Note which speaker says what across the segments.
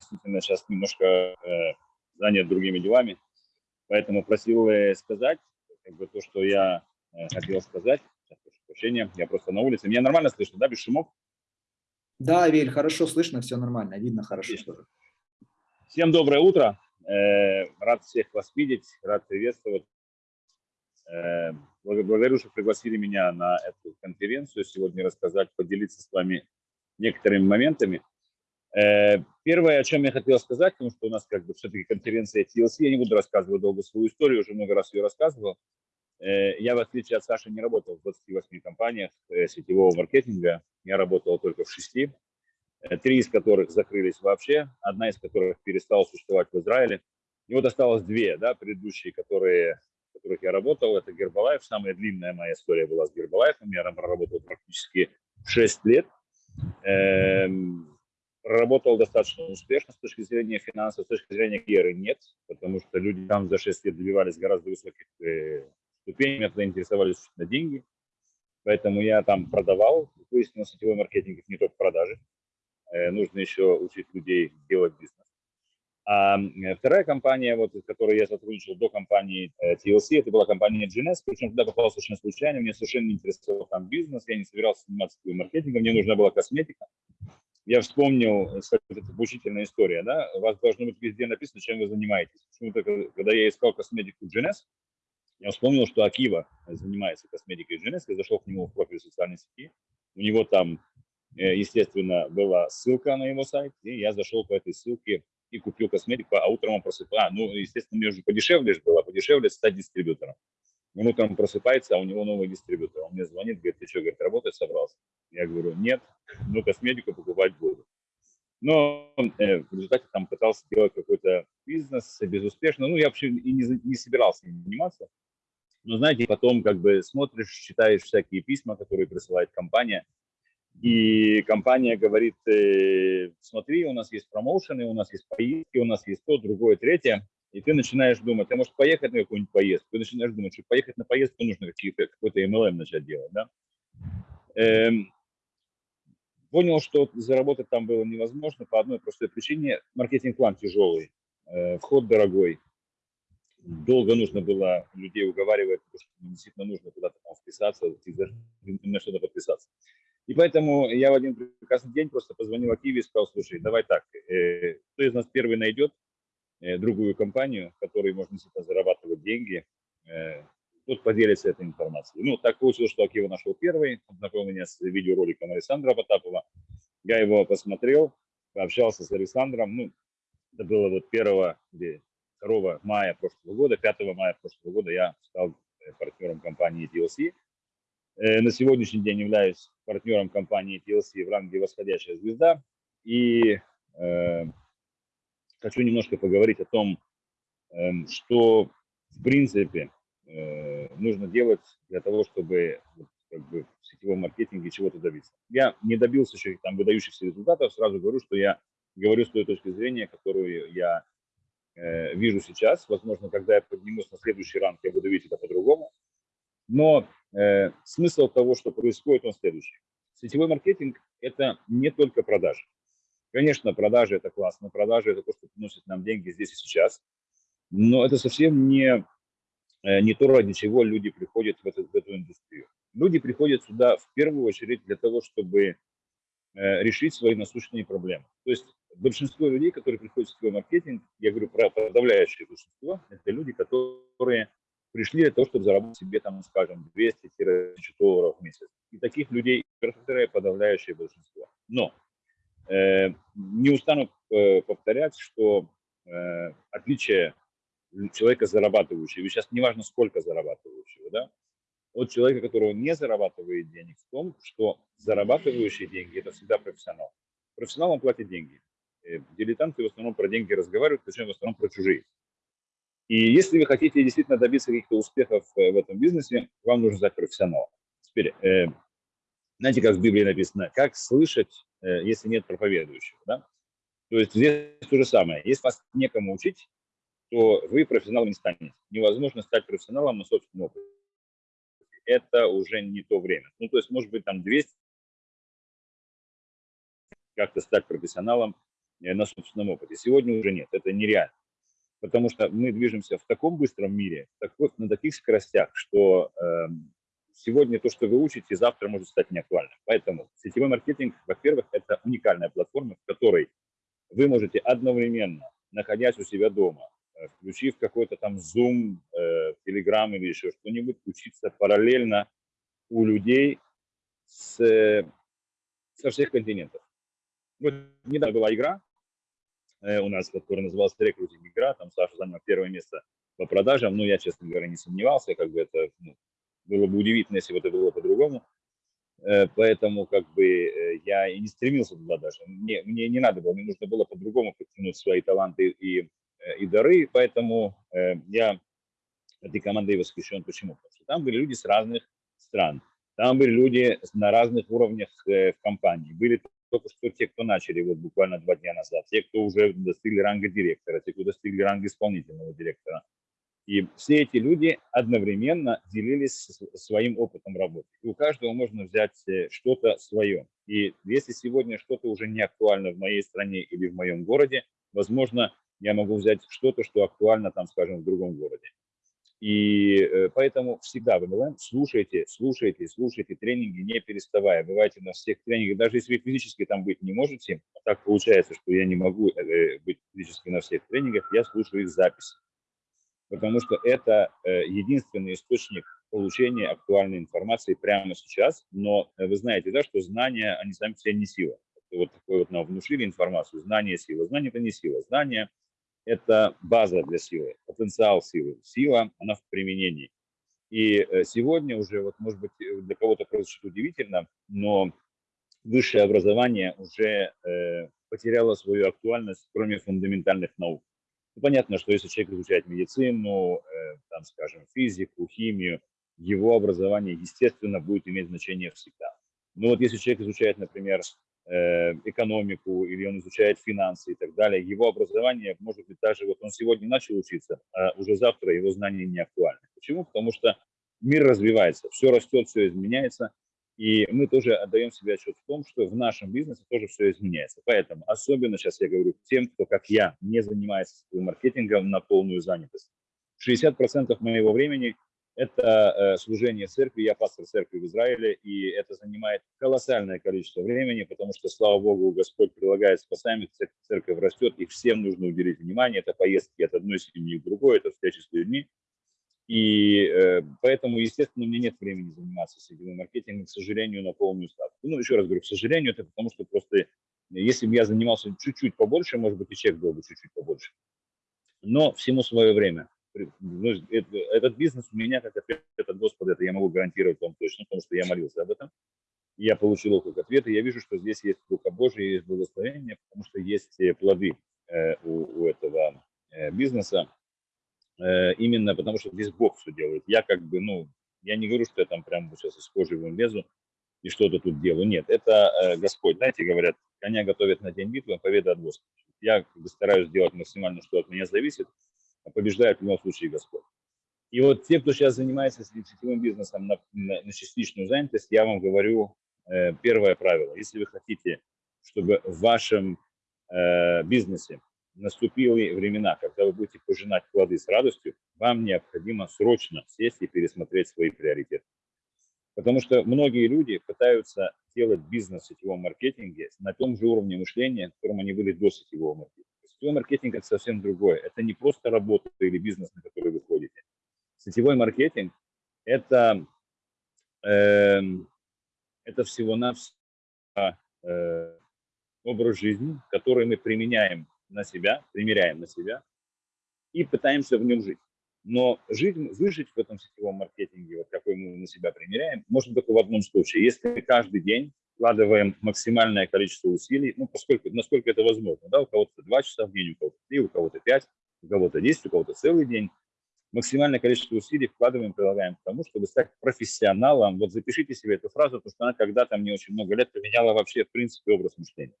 Speaker 1: действительно сейчас немножко э, занят другими делами, поэтому просил э, сказать как бы, то, что я э, хотел сказать. Сейчас, прошу прощения, я просто на улице. Меня нормально слышно, да, без шумов?
Speaker 2: Да, Вель, хорошо слышно, все нормально, видно хорошо. Тоже.
Speaker 1: Всем доброе утро. Э, рад всех вас видеть, рад приветствовать. Э, благодарю, что пригласили меня на эту конференцию сегодня рассказать, поделиться с вами некоторыми моментами. Э, первое, о чем я хотел сказать, потому что у нас как бы все-таки конференция TLC, я не буду рассказывать долго свою историю, уже много раз ее рассказывал. Э, я, в отличие от Саши, не работал в 28 компаниях сетевого маркетинга, я работал только в шести, три из которых закрылись вообще, одна из которых перестала существовать в Израиле. И вот осталось две, да, предыдущие, которые в которых я работал, это Гербалайф. Самая длинная моя история была с Гербалайфом. Я там проработал практически 6 лет. Эм, проработал достаточно успешно с точки зрения финансов, с точки зрения карьеры нет, потому что люди там за 6 лет добивались гораздо высоких э, ступеней, меня тогда интересовались на деньги. Поэтому я там продавал, выяснилось, сетевой маркетинг не только продажи. Э, нужно еще учить людей делать бизнес. А вторая компания, вот, с которой я сотрудничал до компании э, TLC, это была компания GNS, причем туда попал совершенно случайно, мне совершенно не интересовал там бизнес, я не собирался заниматься маркетингом, мне нужна была косметика. Я вспомнил, кстати, это обучительная история, да, у вас должно быть везде написано, чем вы занимаетесь. Почему-то, когда я искал косметику GNS, я вспомнил, что Акива занимается косметикой GNS, я зашел к нему в профиль социальной сети, у него там, э, естественно, была ссылка на его сайт, и я зашел по этой ссылке и купил косметику, а утром он просыпается. Ну, естественно, мне уже подешевле же было, подешевле стать дистрибьютором. Он утром просыпается, а у него новый дистрибьютор. Он мне звонит, говорит, ты что, говорит, работать собрался? Я говорю, нет, но косметику покупать буду. Но э, в результате там пытался делать какой-то бизнес безуспешно. Ну, я вообще и не, не собирался им заниматься. Но, знаете, потом как бы смотришь, читаешь всякие письма, которые присылает компания – и компания говорит, э, смотри, у нас есть промоушены, у нас есть поездки, у нас есть то, другое, третье. И ты начинаешь думать, а может поехать на какую-нибудь поездку? Ты начинаешь думать, что поехать на поездку нужно какие-то, какой-то MLM начать делать. Да? Эм, понял, что заработать там было невозможно по одной простой причине. Маркетинг-план тяжелый, э, вход дорогой. Долго нужно было людей уговаривать, потому что действительно нужно куда-то там вписаться, на что-то подписаться. И поэтому я в один прекрасный день просто позвонил Акиве и сказал, слушай, давай так, э, кто из нас первый найдет другую компанию, в которой можно действительно зарабатывать деньги, э, тот поделится этой информацией. Ну, так получилось, что Акива нашел первый, он знакомил меня с видеороликом Александра Потапова. Я его посмотрел, пообщался с Александром. Ну, это было вот 1 или 2 мая прошлого года, 5 мая прошлого года я стал э, партнером компании DLC. Э, на сегодняшний день являюсь партнером компании TLC в ранге «Восходящая звезда». И э, хочу немножко поговорить о том, э, что в принципе э, нужно делать для того, чтобы как бы, в сетевом маркетинге чего-то добиться. Я не добился еще там выдающихся результатов, сразу говорю, что я говорю с той точки зрения, которую я э, вижу сейчас. Возможно, когда я поднимусь на следующий ранг, я буду видеть это по-другому. Но э, смысл того, что происходит, он следующий. Сетевой маркетинг – это не только продажи. Конечно, продажи – это классно, продажи – это то, что приносит нам деньги здесь и сейчас, но это совсем не, э, не то, ради чего люди приходят в эту, в эту индустрию. Люди приходят сюда в первую очередь для того, чтобы э, решить свои насущные проблемы. То есть большинство людей, которые приходят в сетевой маркетинг, я говорю про подавляющее большинство, это люди, которые пришли для того, чтобы заработать себе, там, скажем, 200-1000 долларов в месяц. И таких людей подавляющее большинство. Но не устану э, повторять, что э, отличие человека зарабатывающего, сейчас неважно сколько зарабатывающего, да, от человека, которого не зарабатывает денег, в том, что зарабатывающие деньги – это всегда профессионал. Профессионалам платят деньги. Э, дилетанты в основном про деньги разговаривают, причем в основном про чужие. И если вы хотите действительно добиться каких-то успехов в этом бизнесе, вам нужно стать профессионалом. Теперь, знаете, как в Библии написано, как слышать, если нет проповедующего, да? То есть здесь то же самое. Если вас некому учить, то вы профессионалом не станете. Невозможно стать профессионалом на собственном опыте. Это уже не то время. Ну, то есть, может быть, там 200 как-то стать профессионалом э, на собственном опыте. Сегодня уже нет, это нереально. Потому что мы движемся в таком быстром мире, такой, на таких скоростях, что э, сегодня то, что вы учите, завтра может стать неактуальным. Поэтому сетевой маркетинг, во-первых, это уникальная платформа, в которой вы можете одновременно, находясь у себя дома, э, включив какой-то там Zoom, э, Telegram или еще что-нибудь, учиться параллельно у людей с, э, со всех континентов. Вот недавно была игра у нас, которая называлась рекрутинг игра, там Саша занял первое место по продажам, но я, честно говоря, не сомневался, как бы это ну, было бы удивительно, если бы это было по-другому. Э, поэтому как бы э, я и не стремился туда даже. Мне, мне не надо было, мне нужно было по-другому подтянуть свои таланты и, э, и дары. Поэтому я этой командой восхищен. Почему? Потому что там были люди с разных стран. Там были люди на разных уровнях в компании. Были только что те, кто начали вот буквально два дня назад, те, кто уже достигли ранга директора, те, кто достигли ранга исполнительного директора. И все эти люди одновременно делились своим опытом работы. И у каждого можно взять э, что-то свое. И если сегодня что-то уже не актуально в моей стране или в моем городе, возможно, я могу взять что-то, что актуально, там, скажем, в другом городе. И э, поэтому всегда в MLM слушайте, слушайте, слушайте тренинги, не переставая. Бывайте на всех тренингах, даже если вы физически там быть не можете, так получается, что я не могу э, быть физически на всех тренингах, я слушаю их записи потому что это э, единственный источник получения актуальной информации прямо сейчас. Но э, вы знаете, да, что знания, они сами себе не сила. Вот такой вот нам внушили информацию, знание – сила. Знание – это не сила. Знание – это база для силы, потенциал силы. Сила, она в применении. И э, сегодня уже, вот может быть, для кого-то прозвучит удивительно, но высшее образование уже э, потеряло свою актуальность, кроме фундаментальных наук. Ну, понятно, что если человек изучает медицину, э, там, скажем, физику, химию, его образование, естественно, будет иметь значение всегда. Но вот если человек изучает, например, э, экономику или он изучает финансы и так далее, его образование, может быть, даже вот он сегодня начал учиться, а уже завтра его знания не актуальны. Почему? Потому что мир развивается, все растет, все изменяется, и мы тоже отдаем себе отчет в том, что в нашем бизнесе тоже все изменяется. Поэтому особенно сейчас я говорю тем, кто, как я, не занимается маркетингом на полную занятость. 60% моего времени – это э, служение церкви. Я пастор церкви в Израиле, и это занимает колоссальное количество времени, потому что, слава Богу, Господь прилагает спасаемых, церковь растет, и всем нужно уделить внимание. Это поездки от одной семьи к другой, это встречи с людьми. И э, поэтому, естественно, у меня нет времени заниматься сетевым маркетингом, к сожалению, на полную ставку. Ну, еще раз говорю, к сожалению, это потому что просто, если бы я занимался чуть-чуть побольше, может быть, и чек был бы чуть-чуть побольше. Но всему свое время. Ну, этот бизнес у меня, как ответ от Господа, это я могу гарантировать вам точно, потому что я молился об этом. Я получил его как ответ, и я вижу, что здесь есть Рука Божия, есть благословение, потому что есть э, плоды э, у, у этого э, бизнеса. Э, именно потому что здесь Бог все делает. Я как бы, ну, я не говорю, что я там прям сейчас из кожи вон лезу и что-то тут делаю. Нет, это э, Господь. Знаете, говорят, коня готовят на день битвы, а победа от Господа. Я как бы стараюсь делать максимально, что от меня зависит, а побеждает в любом случае Господь. И вот те, кто сейчас занимается сетевым бизнесом на, на, на частичную занятость, я вам говорю э, первое правило. Если вы хотите, чтобы в вашем э, бизнесе наступили времена, когда вы будете пожинать плоды с радостью, вам необходимо срочно сесть и пересмотреть свои приоритеты. Потому что многие люди пытаются делать бизнес в сетевом маркетинге на том же уровне мышления, на котором они были до сетевого маркетинга. Сетевой маркетинг – это совсем другое. Это не просто работа или бизнес, на который вы ходите. Сетевой маркетинг – это, э, это всего-навсего э, образ жизни, который мы применяем на себя, примеряем на себя и пытаемся в нем жить. Но жить, выжить в этом сетевом маркетинге, вот какой мы на себя примеряем, можно только в одном случае. Если мы каждый день вкладываем максимальное количество усилий, ну, поскольку, насколько это возможно, да, у кого-то 2 часа в день, у кого-то 3, у кого-то 5, у кого-то 10, у кого-то целый день, максимальное количество усилий вкладываем, прилагаем к тому, чтобы стать профессионалом. Вот запишите себе эту фразу, потому что она когда-то мне очень много лет поменяла вообще, в принципе, образ мышления.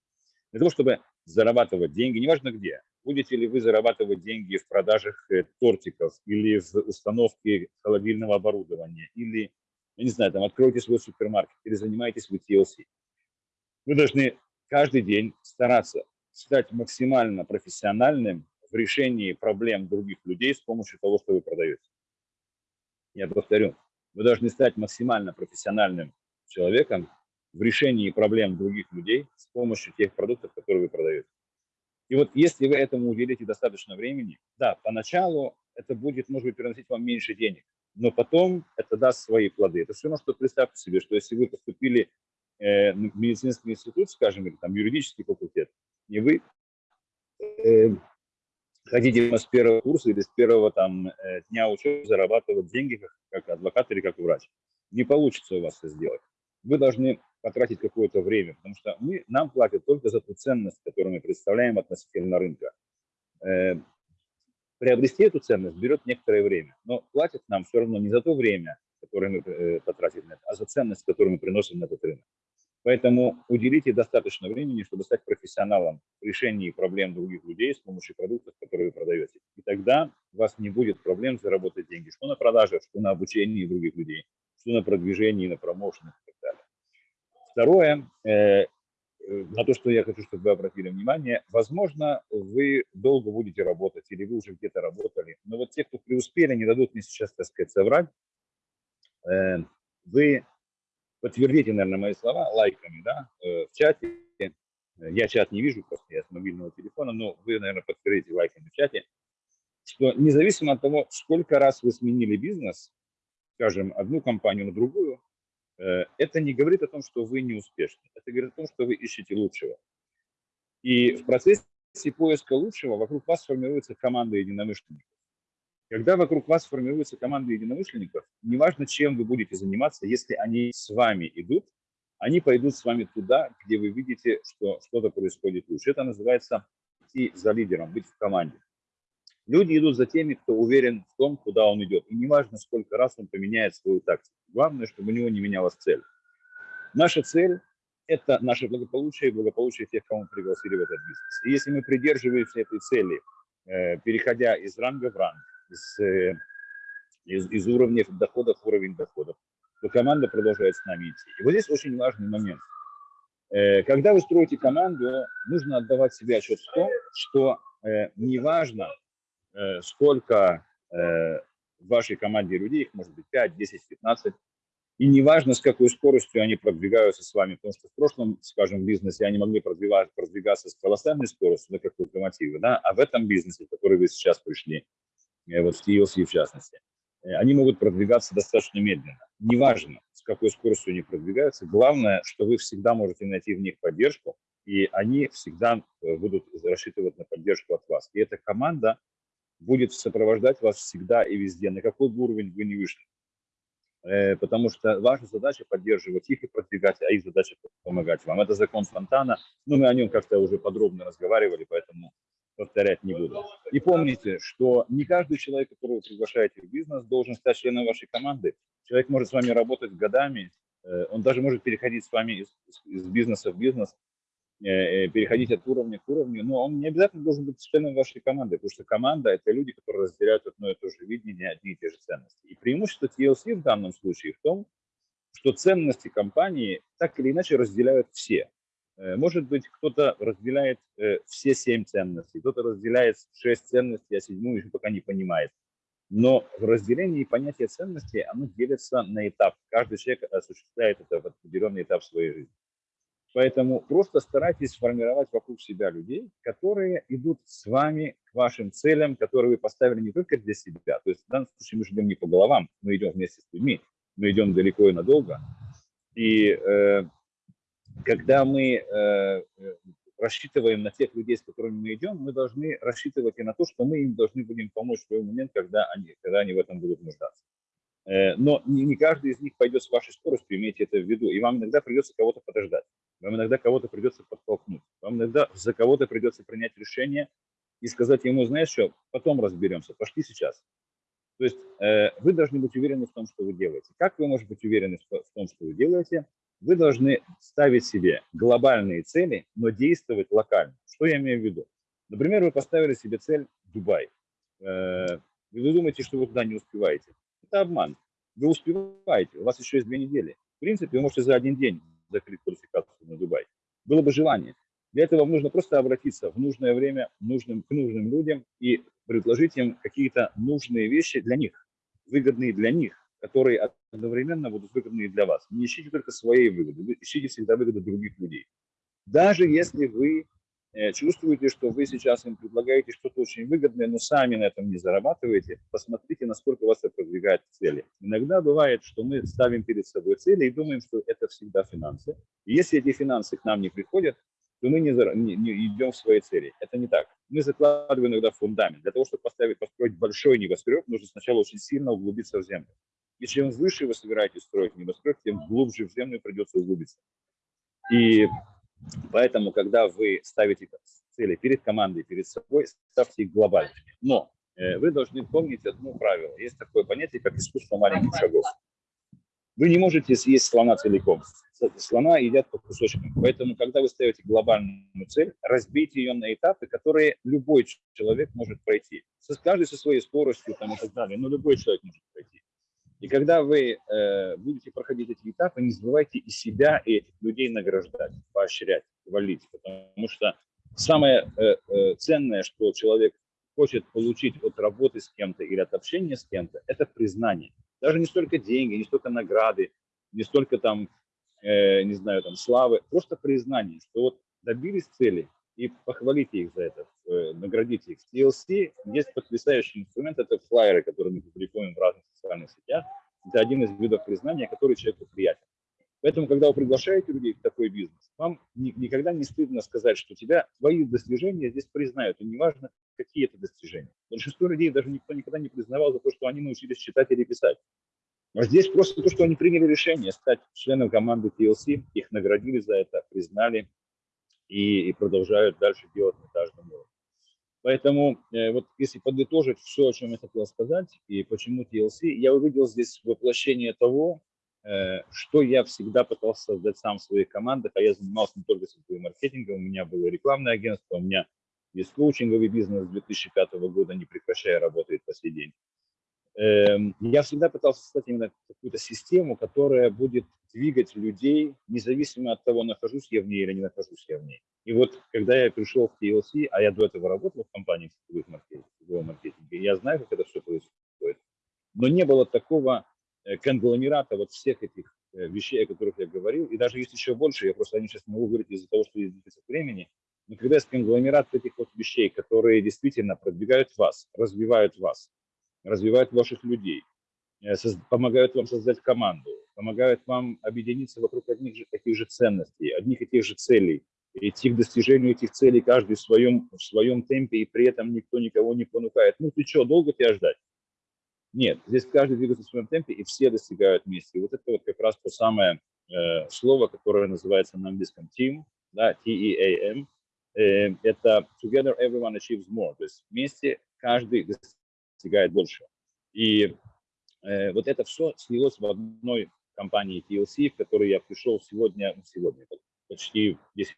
Speaker 1: Для того, чтобы зарабатывать деньги, неважно где, будете ли вы зарабатывать деньги в продажах э, тортиков или в установке холодильного оборудования, или, я не знаю, там, откроете свой супермаркет, или занимаетесь вы TLC. Вы должны каждый день стараться стать максимально профессиональным в решении проблем других людей с помощью того, что вы продаете. Я повторю, вы должны стать максимально профессиональным человеком в решении проблем других людей с помощью тех продуктов, которые вы продаете. И вот если вы этому уделите достаточно времени, да, поначалу это будет, может быть, приносить вам меньше денег, но потом это даст свои плоды. Это все равно, что представьте себе, что если вы поступили э, в медицинский институт, скажем, или там юридический факультет, и вы э, хотите с первого курса или с первого там э, дня учебы зарабатывать деньги как, как адвокат или как врач, не получится у вас это сделать. Вы должны потратить какое-то время, потому что мы, нам платят только за ту ценность, которую мы представляем относительно рынка. Э, приобрести эту ценность берет некоторое время, но платят нам все равно не за то время, которое мы э, потратили на это, а за ценность, которую мы приносим на этот рынок. Поэтому уделите достаточно времени, чтобы стать профессионалом в решении проблем других людей с помощью продуктов, которые вы продаете. И тогда у вас не будет проблем заработать деньги, что на продажах, что на обучении других людей, что на продвижении, на промоушенах и так далее. Второе, э, на то, что я хочу, чтобы вы обратили внимание, возможно, вы долго будете работать или вы уже где-то работали, но вот те, кто преуспели, не дадут мне сейчас, так сказать, соврать. Э, вы подтвердите, наверное, мои слова лайками да, э, в чате. Я чат не вижу, просто я с мобильного телефона, но вы, наверное, подтвердите лайками в чате, что независимо от того, сколько раз вы сменили бизнес, скажем, одну компанию на другую, Э, это не говорит о том, что вы не успешны. Это говорит о том, что вы ищете лучшего. И в процессе поиска лучшего вокруг вас формируется команда единомышленников. Когда вокруг вас формируется команда единомышленников, неважно, чем вы будете заниматься, если они с вами идут, они пойдут с вами туда, где вы видите, что что-то происходит лучше. Это называется идти за лидером, быть в команде. Люди идут за теми, кто уверен в том, куда он идет. И неважно, сколько раз он поменяет свою тактику. Главное, чтобы у него не менялась цель. Наша цель – это наше благополучие и благополучие тех, кого мы пригласили в этот бизнес. И если мы придерживаемся этой цели, э, переходя из ранга в ранг, из, э, из, из уровня доходов в уровень доходов, то команда продолжает с нами идти. И вот здесь очень важный момент. Э, когда вы строите команду, нужно отдавать себе отчет в том, что неважно, сколько э, в вашей команде людей, их может быть 5, 10, 15, и неважно, с какой скоростью они продвигаются с вами, потому что в прошлом, скажем, бизнесе они могли продвигаться с колоссальной скоростью, да, как локомотивы, да, а в этом бизнесе, в который вы сейчас пришли, э, вот в TLC в частности, они могут продвигаться достаточно медленно. Неважно, с какой скоростью они продвигаются, главное, что вы всегда можете найти в них поддержку, и они всегда будут рассчитывать на поддержку от вас. И эта команда будет сопровождать вас всегда и везде, на какой бы уровень вы не вышли. Э, потому что ваша задача поддерживать их и продвигать, а их задача помогать вам. Это закон фонтана, но мы о нем как-то уже подробно разговаривали, поэтому повторять не буду. И помните, что не каждый человек, которого вы приглашаете в бизнес, должен стать членом вашей команды. Человек может с вами работать годами, э, он даже может переходить с вами из, из бизнеса в бизнес, переходить от уровня к уровню, но он не обязательно должен быть членом вашей команды, потому что команда – это люди, которые разделяют одно и то же видение, одни и те же ценности. И преимущество TLC в данном случае в том, что ценности компании так или иначе разделяют все. Э, может быть, кто-то разделяет все семь ценностей, кто-то разделяет шесть ценностей, а седьмую еще пока не понимает. Но в разделении понятия ценностей оно делится на этап. Каждый человек осуществляет это в определенный этап своей жизни. Поэтому просто старайтесь сформировать вокруг себя людей, которые идут с вами к вашим целям, которые вы поставили не только для себя. То есть в данном случае мы же не по головам, мы идем вместе с людьми, мы идем далеко и надолго. И э, когда мы э, рассчитываем на тех людей, с которыми мы идем, мы должны рассчитывать и на то, что мы им должны будем помочь в свой момент, когда они, когда они в этом будут нуждаться. Э, но не каждый из них пойдет с вашей скоростью, имейте это в виду. И вам иногда придется кого-то подождать. Вам иногда кого-то придется подтолкнуть. Вам иногда за кого-то придется принять решение и сказать ему, знаешь что, потом разберемся, пошли сейчас. То есть э, вы должны быть уверены в том, что вы делаете. Как вы можете быть уверены в том, что вы делаете? Вы должны ставить себе глобальные цели, но действовать локально. Что я имею в виду? Например, вы поставили себе цель Дубай. Э, вы думаете, что вы туда не успеваете. Это обман. Вы успеваете, у вас еще есть две недели. В принципе, вы можете за один день закрыть квалификацию на Дубай. Было бы желание. Для этого нужно просто обратиться в нужное время нужным, к нужным людям и предложить им какие-то нужные вещи для них, выгодные для них, которые одновременно будут выгодны для вас. Не ищите только своей выгоды, вы ищите всегда выгоды других людей. Даже если вы чувствуете, что вы сейчас им предлагаете что-то очень выгодное, но сами на этом не зарабатываете, посмотрите, насколько вас это продвигает к цели. Иногда бывает, что мы ставим перед собой цели и думаем, что это всегда финансы. И если эти финансы к нам не приходят, то мы не, не, не идем в свои цели. Это не так. Мы закладываем иногда фундамент. Для того, чтобы поставить, построить большой небоскреб, нужно сначала очень сильно углубиться в землю. И чем выше вы собираетесь строить небоскреб, тем глубже в землю придется углубиться. И поэтому, когда вы ставите цели перед командой, перед собой, ставьте их глобально. Но э, вы должны помнить одно правило. Есть такое понятие, как искусство маленьких шагов. Вы не можете съесть слона целиком. Слона едят по кусочкам. Поэтому, когда вы ставите глобальную цель, разбейте ее на этапы, которые любой человек может пройти. Каждый со своей скоростью там, и так далее, но любой человек может пройти. И когда вы э, будете проходить эти этапы, не забывайте и себя, и этих людей награждать, поощрять, хвалить. Потому что самое э, э, ценное, что человек хочет получить от работы с кем-то или от общения с кем-то, это признание. Даже не столько деньги, не столько награды, не столько там, э, не знаю, там славы, просто признание, что вот добились цели, и похвалите их за это, э, наградите их. В TLC есть потрясающий инструмент, это флайеры, которые мы публикуем в разных социальных сетях. Это один из видов признания, который человеку приятен. Поэтому, когда вы приглашаете людей в такой бизнес, вам ни, никогда не стыдно сказать, что тебя, твои достижения здесь признают, и неважно, какие это достижения. Большинство людей даже никто никогда не признавал за то, что они научились читать или писать. А здесь просто то, что они приняли решение стать членом команды TLC, их наградили за это, признали, и, и продолжают дальше делать на каждом уровне. Поэтому э, вот если подытожить все, о чем я хотел сказать и почему TLC, я увидел здесь воплощение того, э, что я всегда пытался создать сам в своих командах, а я занимался не только сетевым маркетингом, у меня было рекламное агентство, у меня есть коучинговый бизнес с 2005 года, не прекращая работает по сей день. Эм, я всегда пытался создать именно какую-то систему, которая будет двигать людей, независимо от того, нахожусь я в ней или не нахожусь я в ней. И вот когда я пришел в TLC, а я до этого работал в компании сетевых маркетинга, маркетинга, я знаю, как это все происходит. Но не было такого э, конгломерата вот всех этих э, вещей, о которых я говорил, и даже есть еще больше, я просто о них сейчас не могу говорить из-за того, что есть дефицит времени, но когда есть конгломерат этих вот вещей, которые действительно продвигают вас, развивают вас, развивают ваших людей, э, помогают вам создать команду, помогают вам объединиться вокруг одних же таких же ценностей, одних и тех же целей, идти к достижению этих целей каждый в своем, в своем темпе, и при этом никто никого не понукает. Ну ты что, долго тебя ждать? Нет, здесь каждый двигается в своем темпе, и все достигают вместе. И вот это вот как раз то самое э, слово, которое называется на английском team, да, T-E-A-M, э, это together everyone achieves more, то есть вместе каждый достигает больше. И э, вот это все слилось в одной компании TLC, в которой я пришел сегодня, ну, сегодня, почти 10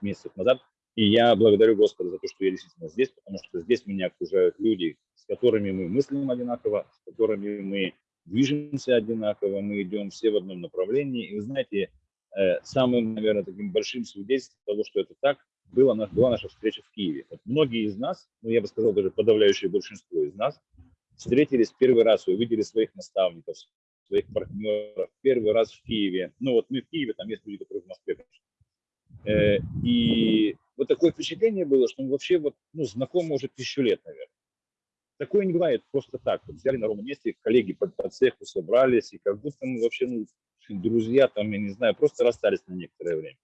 Speaker 1: месяцев назад. И я благодарю Господа за то, что я действительно здесь, потому что здесь меня окружают люди, с которыми мы мыслим одинаково, с которыми мы движемся одинаково, мы идем все в одном направлении. И вы знаете, э, самым, наверное, таким большим свидетельством того, что это так, была, была наша встреча в Киеве. Вот многие из нас, ну я бы сказал даже подавляющее большинство из нас, встретились первый раз, увидели своих наставников, своих партнеров первый раз в Киеве. Ну вот мы в Киеве, там есть люди, которые в Москве. Э, и вот такое впечатление было, что мы вообще вот, ну, знакомы уже тысячу лет, наверное. Такое не бывает просто так. Вот взяли на ровном месте, коллеги по, по цеху собрались, и как будто мы вообще, ну, друзья там, я не знаю, просто расстались на некоторое время.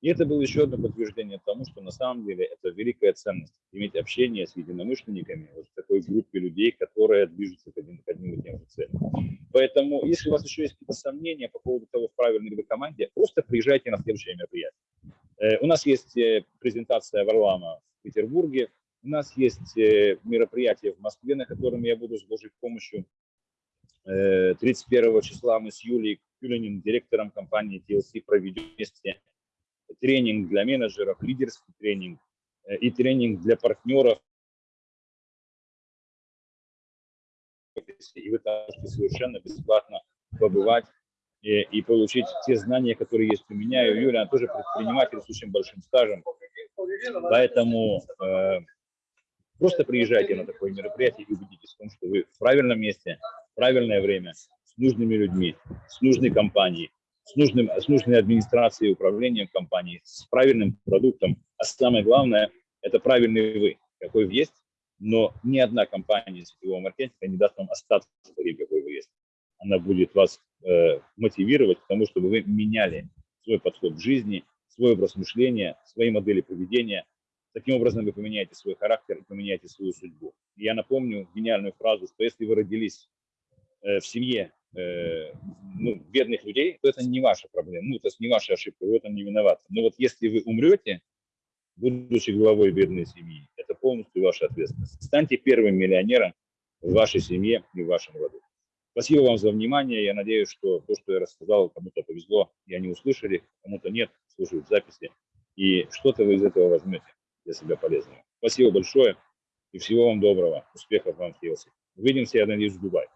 Speaker 1: И это было еще одно подтверждение тому, что на самом деле это великая ценность, иметь общение с единомышленниками, вот такой группе людей, которые движутся к одним, к одним и тем же целям. Поэтому, если у вас еще есть какие-то сомнения по поводу того, в правильной ли вы команде, просто приезжайте на следующее мероприятие. Э, у нас есть э, презентация Варлама в Петербурге, у нас есть э, мероприятие в Москве, на котором я буду с Божьей помощью 31 числа мы с Юлией Кюлинин, директором компании TLC, проведем вместе тренинг для менеджеров, лидерский тренинг э, и тренинг для партнеров. И вы можете совершенно бесплатно побывать и, и получить те знания, которые есть у меня. И у Юли, она тоже предприниматель с очень большим стажем. Поэтому э, просто приезжайте на такое мероприятие и убедитесь в том, что вы в правильном месте, в правильное время, с нужными людьми, с нужной компанией, с, нужным, с нужной администрацией управлением компании, с правильным продуктом. А самое главное, это правильный вы, какой вы есть, но ни одна компания сетевого маркетинга не даст вам остаться таким, какой вы есть. Она будет вас э, мотивировать к тому, чтобы вы меняли свой подход к жизни, свой образ мышления, свои модели поведения. Таким образом вы поменяете свой характер и поменяете свою судьбу. Я напомню гениальную фразу, что если вы родились э, в семье э, ну, бедных людей, то это не ваша проблема, ну, это не ваша ошибка, вы в этом не виноваты. Но вот если вы умрете, будучи главой бедной семьи, это полностью ваша ответственность. Станьте первым миллионером в вашей семье и в вашем роду. Спасибо вам за внимание. Я надеюсь, что то, что я рассказал, кому-то повезло, и они услышали, кому-то нет, слушают записи. И что-то вы из этого возьмете для себя полезного. Спасибо большое и всего вам доброго. Успехов вам Хелси. Увидимся, я надеюсь, в Дубае.